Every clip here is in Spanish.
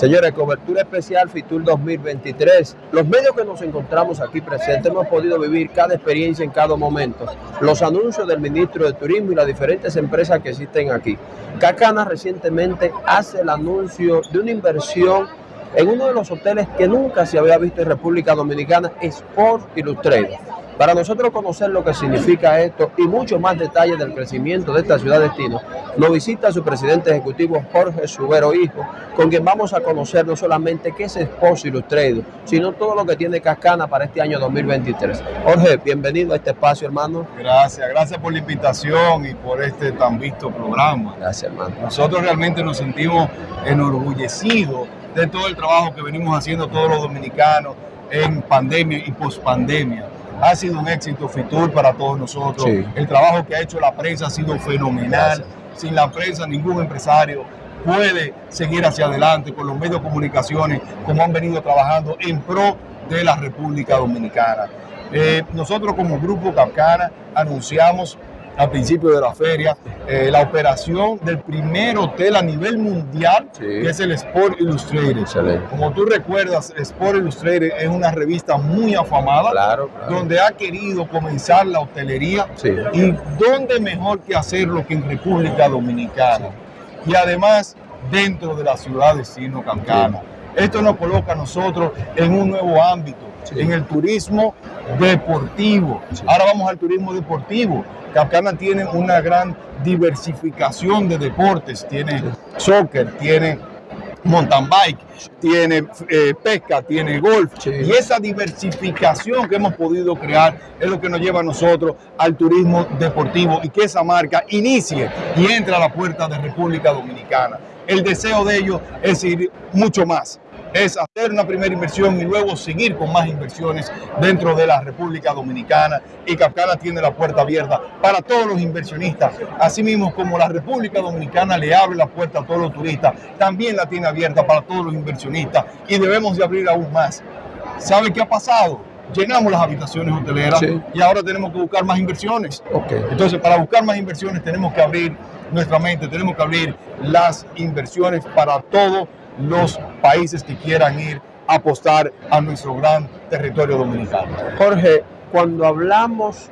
Señores, cobertura especial FITUR 2023. Los medios que nos encontramos aquí presentes hemos podido vivir cada experiencia en cada momento. Los anuncios del ministro de Turismo y las diferentes empresas que existen aquí. Cacana recientemente hace el anuncio de una inversión en uno de los hoteles que nunca se había visto en República Dominicana, Sport Illustrated. Para nosotros conocer lo que significa esto y mucho más detalles del crecimiento de esta ciudad destino, nos visita su presidente ejecutivo Jorge Subero Hijo, con quien vamos a conocer no solamente qué es Sport Illustrated, sino todo lo que tiene Cascana para este año 2023. Jorge, bienvenido a este espacio, hermano. Gracias, gracias por la invitación y por este tan visto programa. Gracias, hermano. Nosotros realmente nos sentimos enorgullecidos de todo el trabajo que venimos haciendo todos los dominicanos en pandemia y pospandemia. Ha sido un éxito Fitur para todos nosotros. Sí. El trabajo que ha hecho la prensa ha sido fenomenal. Gracias. Sin la prensa ningún empresario puede seguir hacia adelante con los medios de comunicaciones como han venido trabajando en pro de la República Dominicana. Eh, nosotros como Grupo Capcana anunciamos al principio de la feria eh, la operación del primer hotel a nivel mundial, Sí. que es el Sport Illustrated. Excelente. Como tú recuerdas, Sport Illustrated es una revista muy afamada, Claro, claro. donde ha querido comenzar la hotelería Sí. y dónde mejor que hacerlo que en República Dominicana. Y además dentro de la ciudad de Sino Cancana. Esto nos coloca a nosotros en un nuevo ámbito, Sí. en el turismo deportivo. Sí. Ahora vamos al turismo deportivo. Capcana tiene una gran diversificación de deportes. Tiene soccer, tiene mountain bike, tiene eh, pesca, tiene golf. Sí. Y esa diversificación que hemos podido crear es lo que nos lleva a nosotros al turismo deportivo y que esa marca inicie y entre a la puerta de República Dominicana. El deseo de ellos es ir mucho más. Es hacer una primera inversión y luego seguir con más inversiones dentro de la República Dominicana. Y Capcana tiene la puerta abierta para todos los inversionistas. Asimismo, como la República Dominicana le abre la puerta a todos los turistas, también la tiene abierta para todos los inversionistas. Y debemos de abrir aún más. ¿Sabe qué ha pasado? Llenamos las habitaciones hoteleras Sí. y ahora tenemos que buscar más inversiones. Entonces, para buscar más inversiones tenemos que abrir nuestra mente, tenemos que abrir las inversiones para todos los países que quieran ir a apostar a nuestro gran territorio dominicano. Jorge, cuando hablamos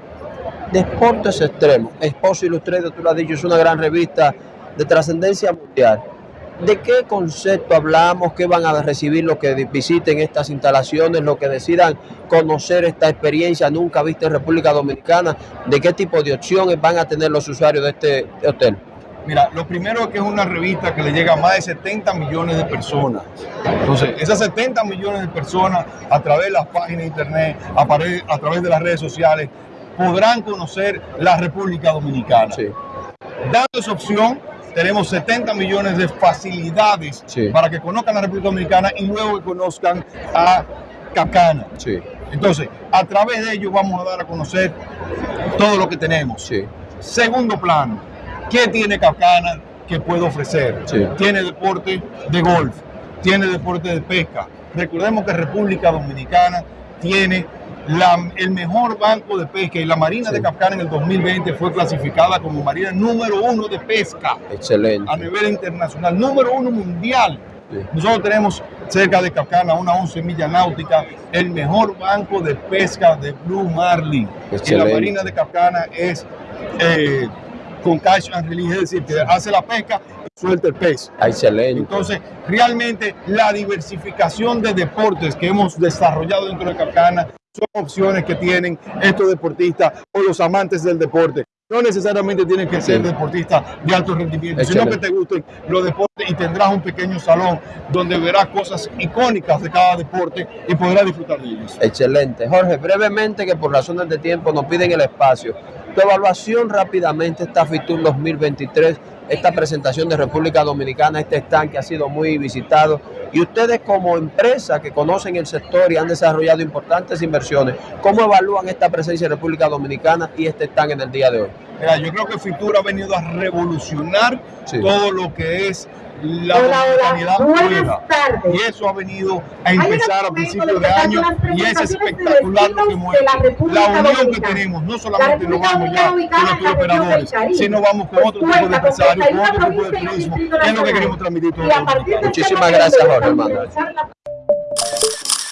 de deportes extremos, Esposo Ilustrado, tú lo has dicho, es una gran revista de trascendencia mundial. ¿De qué concepto hablamos? ¿Qué van a recibir los que visiten estas instalaciones, los que decidan conocer esta experiencia nunca vista en República Dominicana? ¿De qué tipo de opciones van a tener los usuarios de este hotel? Mira, lo primero es que es una revista que le llega a más de 70 millones de personas. Entonces, esas 70 millones de personas a través de las páginas de internet, a, través de las redes sociales, podrán conocer la República Dominicana. Sí, Dando esa opción, tenemos 70 millones de facilidades Sí. para que conozcan la República Dominicana y luego que conozcan a Capcana. sí, Entonces, a través de ello vamos a dar a conocer todo lo que tenemos. Segundo plano, ¿qué tiene Capcana que puede ofrecer? Sí. Tiene deporte de golf, tiene deporte de pesca. Recordemos que República Dominicana tiene la- el mejor banco de pesca y la Marina Sí. de Capcana en el 2020 fue clasificada como Marina número uno de pesca excelente. a nivel internacional, número uno mundial. Sí. Nosotros tenemos cerca de Capcana, una 11 millas náutica, el mejor banco de pesca de Blue Marlin. Y la. Marina de Capcana es eh, con catch and release, es decir, que hace la pesca y suelta el pez. Excelente. Entonces, realmente la diversificación de deportes que hemos desarrollado dentro de Capcana son opciones que tienen estos deportistas o los amantes del deporte. No necesariamente tienen que ser Sí. deportistas de alto rendimiento, sino que Excelente. te gusten los deportes y tendrás un pequeño salón donde verás cosas icónicas de cada deporte y podrás disfrutar de ellos. Excelente. Jorge, brevemente, que por razones de tiempo nos piden el espacio. Tu evaluación rápidamente, esta FITUR 2023, esta presentación de República Dominicana, este stand que ha sido muy visitado. Y ustedes como empresa que conocen el sector y han desarrollado importantes inversiones, ¿cómo evalúan esta presencia de República Dominicana y este stand en el día de hoy? Mira, yo creo que Fitur ha venido a revolucionar Sí. todo lo que es la Hola, hola. Buenas tardes. Y eso ha venido a empezar a principios de año y es espectacular lo que muestra la la unión que tenemos. No La solamente nos vamos ya con los operadores, sino vamos con otro tipo de empresarios, con 31 otro tipo de turismo, es lo que queremos transmitir todos dominicanos. Muchísimas este gracias, Jorge vamos